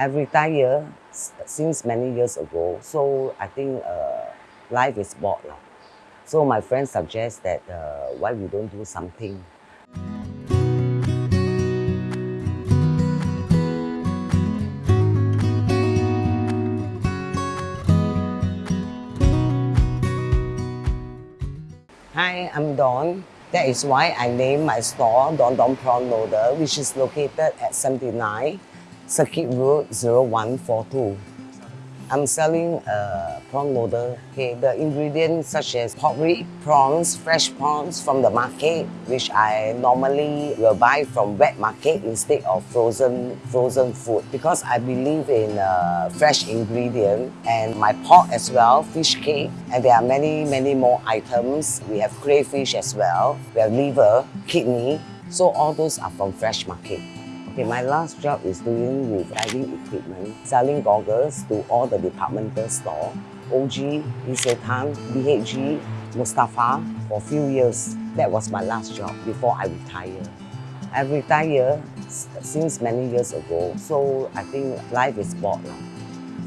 I retire since many years ago, so I think uh, life is bored. Now. So my friend suggests that uh, why we don't do something. Hi, I'm Don. That is why I named my store Don Don Prawn Noodle, which is located at 79 Circuit Road 0142. I'm selling uh, prawn noodle. Okay, the ingredients such as pork rib, prawns, fresh prawns from the market, which I normally will buy from wet market instead of frozen frozen food because I believe in uh, fresh ingredient and my pork as well, fish cake, and there are many many more items. We have crayfish as well. We have liver, kidney. So all those are from fresh market. Okay, my last job is doing with diving equipment, selling goggles to all the departmental store, OG, Isetan, BHG, Mustafa for a few years. That was my last job before I retired. I retired since many years ago, so I think life is bored.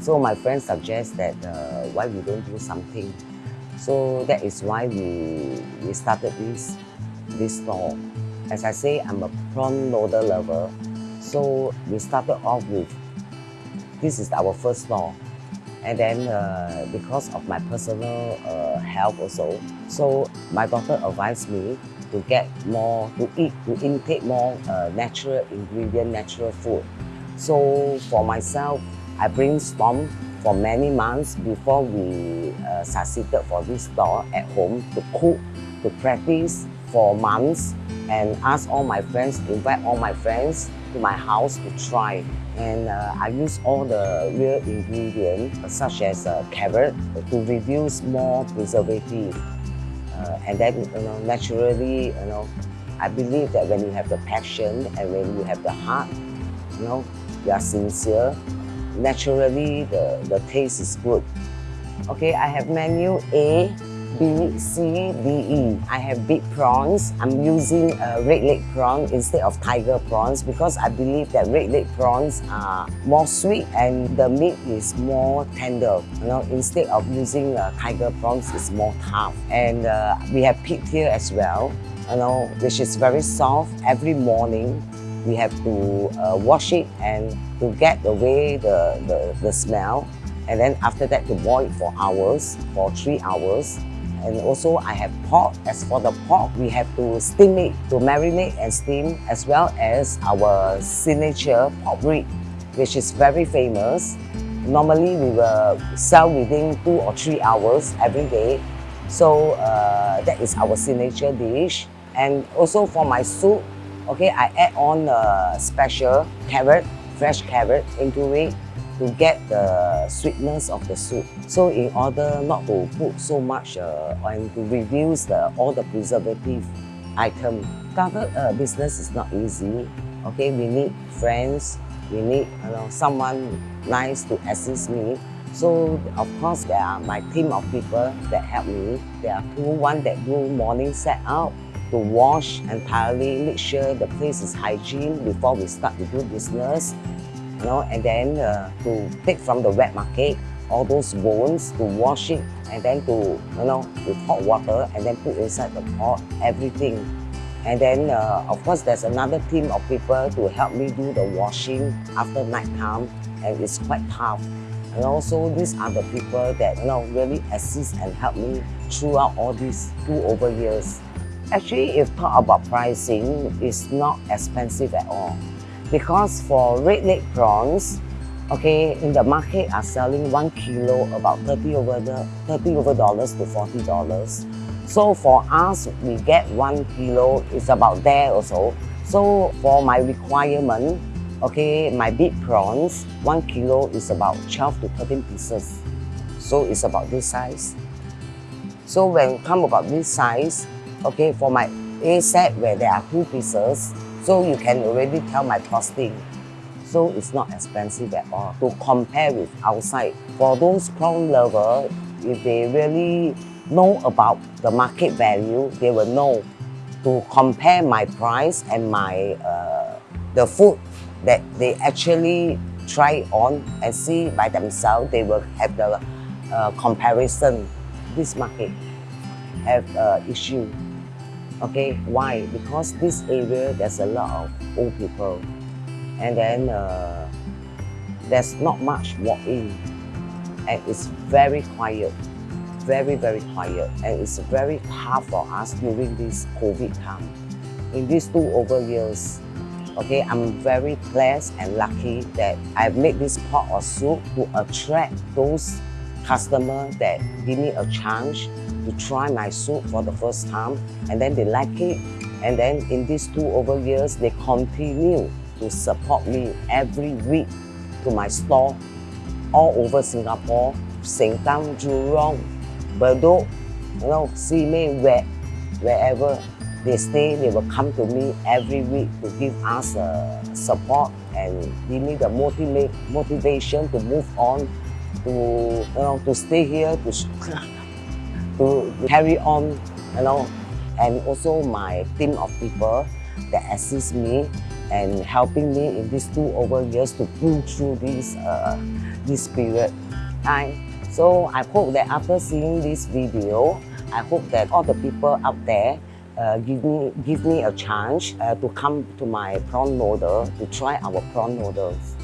So my friend suggests that uh, why we don't do something. So that is why we, we started this, this store. As I say, I'm a prawn noodle lover. So we started off with, this is our first store. And then uh, because of my personal uh, health also, so my doctor advised me to get more, to eat, to intake more uh, natural ingredient, natural food. So for myself, I brainstormed for many months before we uh, succeeded for this store at home to cook, to practice for months and ask all my friends, invite all my friends to my house to try. And uh, I use all the real ingredients such as uh, carrot to reduce more preservative. Uh, and then, you know, naturally, you know, I believe that when you have the passion and when you have the heart, you know, you are sincere, naturally the, the taste is good. Okay, I have menu A, B, C, D, E. I have big prawns. I'm using a red leg prawn instead of tiger prawns because I believe that red leg prawns are more sweet and the meat is more tender. You know, instead of using uh, tiger prawns, it's more tough. And uh, we have pig here as well, you know, which is very soft. Every morning, we have to uh, wash it and to get away the, the, the smell and then after that to boil it for hours, for three hours. And also I have pork. As for the pork, we have to steam it, to marinate and steam, as well as our signature pork rib, which is very famous. Normally, we will sell within two or three hours every day. So uh, that is our signature dish. And also for my soup, okay, I add on a special carrot, fresh carrot into it to get the sweetness of the soup. So in order not to put so much uh, and to reduce the, all the preservative item. Started uh, business is not easy. Okay, we need friends, we need you know, someone nice to assist me. So of course there are my team of people that help me. There are two, one that do morning set out to wash entirely, make sure the place is hygiene before we start to do business you know, and then uh, to take from the wet market all those bones to wash it and then to, you know, with hot water and then put inside the pot, everything. And then, uh, of course, there's another team of people to help me do the washing after night time and it's quite tough. And also, these are the people that, you know, really assist and help me throughout all these two over years. Actually, if talk about pricing, it's not expensive at all because for red leg prawns, okay, in the market are selling one kilo about 30 over the 30 over dollars to 40 dollars. So for us, we get one kilo is about there also. So for my requirement, okay, my big prawns, one kilo is about 12 to 13 pieces. So it's about this size. So when come about this size, okay, for my A set where there are two pieces, so you can already tell my costing. So it's not expensive at all to compare with outside. For those crown lovers, if they really know about the market value, they will know to compare my price and my uh, the food that they actually try on and see by themselves. They will have the uh, comparison. This market have uh, issue. Okay, why? Because this area there's a lot of old people, and then uh, there's not much walk-in, and it's very quiet, very very quiet, and it's very hard for us during this COVID time. In these two over years, okay, I'm very blessed and lucky that I've made this pot of soup to attract those customers that give me a chance to try my soup for the first time and then they like it. And then in these two over years they continue to support me every week to my store all over Singapore, Sengkang, Jurong, Bedok, you know, Simei, where, wherever they stay, they will come to me every week to give us uh, support and give me the motiva motivation to move on, to you know, to stay here, to to carry on, you know, and also my team of people that assist me and helping me in these two over years to pull through this uh, this period. time. So I hope that after seeing this video, I hope that all the people out there uh, give me give me a chance uh, to come to my prawn noodle to try our prawn noodles.